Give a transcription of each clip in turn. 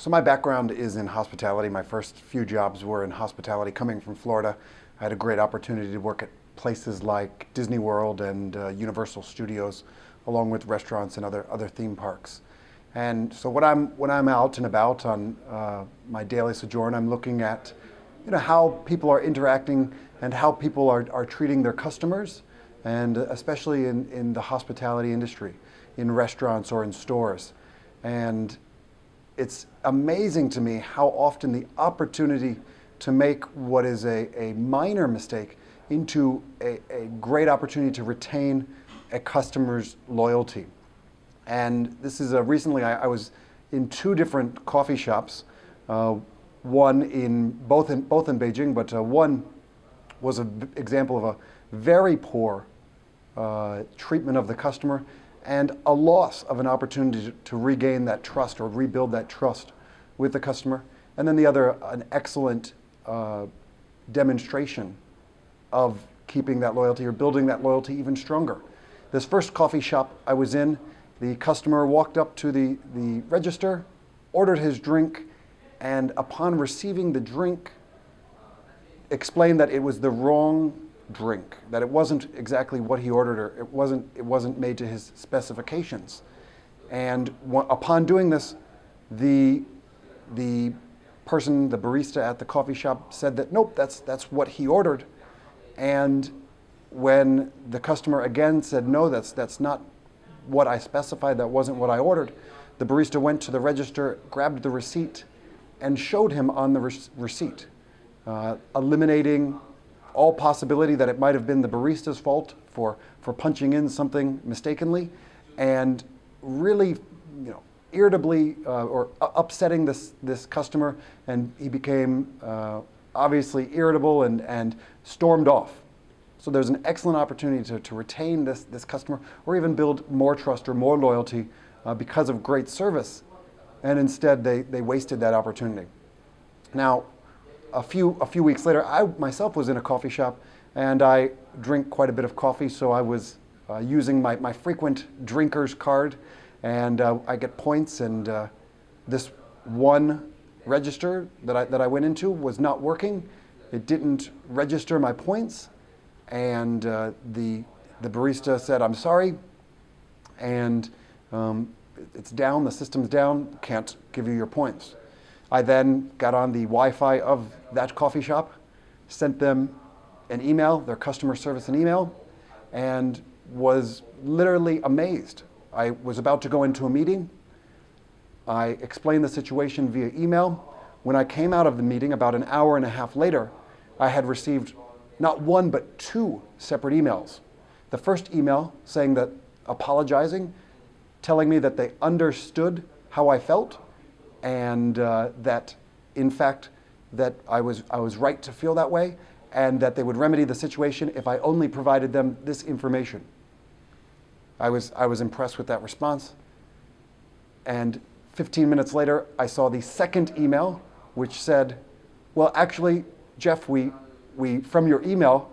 So my background is in hospitality. My first few jobs were in hospitality. Coming from Florida, I had a great opportunity to work at places like Disney World and uh, Universal Studios, along with restaurants and other, other theme parks. And so when I'm, when I'm out and about on uh, my daily sojourn, I'm looking at you know, how people are interacting and how people are, are treating their customers, and especially in, in the hospitality industry, in restaurants or in stores. And it's amazing to me how often the opportunity to make what is a, a minor mistake into a, a great opportunity to retain a customer's loyalty. And this is a, recently I, I was in two different coffee shops, uh, one in both in both in Beijing, but uh, one was an example of a very poor uh, treatment of the customer, and a loss of an opportunity to, regain that trust or rebuild that trust with the customer. And then the other, an excellent uh, demonstration of keeping that loyalty or building that loyalty even stronger. This first coffee shop I was in, the customer walked up to the, the register, ordered his drink, and upon receiving the drink, explained that it was the wrong drink, that it wasn't exactly what he ordered or it wasn't, it wasn't made to his specifications. And upon doing this, the, the person, the barista at the coffee shop said that, nope, that's, that's what he ordered. And when the customer again said, no, that's, that's not what I specified, that wasn't what I ordered, the barista went to the register, grabbed the receipt, and showed him on the receipt, uh, eliminating all possibility that it might have been the barista's fault for, for punching in something mistakenly and really, you know, irritably uh, or upsetting this, this customer and he became uh, obviously irritable and, and stormed off. So there's an excellent opportunity to, to retain this, this customer or even build more trust or more loyalty uh, because of great service. And instead they, they wasted that opportunity. Now, a few, a few weeks later, I myself was in a coffee shop and I drink quite a bit of coffee, so I was uh, using my, my frequent drinker's card and uh, I get points and uh, this one register that I, that I went into was not working. It didn't register my points and uh, the, the barista said, I'm sorry, and um, it's down, the system's down, can't give you your points. I then got on the Wi-Fi of that coffee shop, sent them an email, their customer service an email, and was literally amazed. I was about to go into a meeting. I explained the situation via email. When I came out of the meeting about an hour and a half later, I had received not one but two separate emails. The first email saying that apologizing, telling me that they understood how I felt, and uh, that in fact that I was, I was right to feel that way and that they would remedy the situation if I only provided them this information. I was, I was impressed with that response. And 15 minutes later, I saw the second email, which said, well, actually, Jeff, we, we from your email,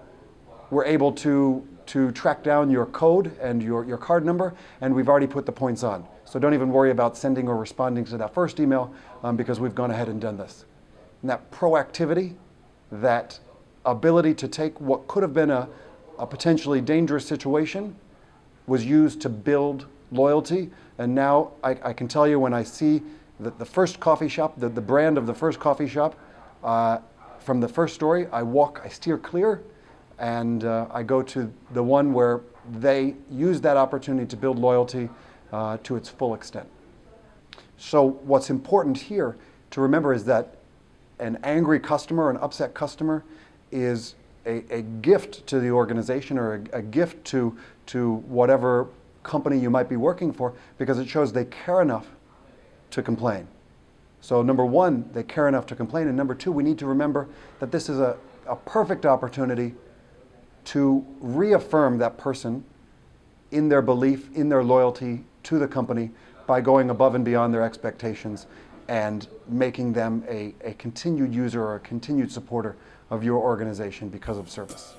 were able to, to track down your code and your, your card number, and we've already put the points on. So don't even worry about sending or responding to that first email um, because we've gone ahead and done this. And that proactivity, that ability to take what could have been a, a potentially dangerous situation was used to build loyalty. And now I, I, can tell you when I see that the first coffee shop, the, the brand of the first coffee shop, uh, from the first story, I walk, I steer clear, and uh, I go to the one where they use that opportunity to build loyalty uh, to its full extent. So what's important here to remember is that an angry customer, an upset customer, is a, a gift to the organization or a, a gift to, to whatever company you might be working for because it shows they care enough to complain. So number one, they care enough to complain. And number two, we need to remember that this is a, a perfect opportunity to reaffirm that person in their belief, in their loyalty to the company by going above and beyond their expectations and making them a, a continued user or a continued supporter of your organization because of service.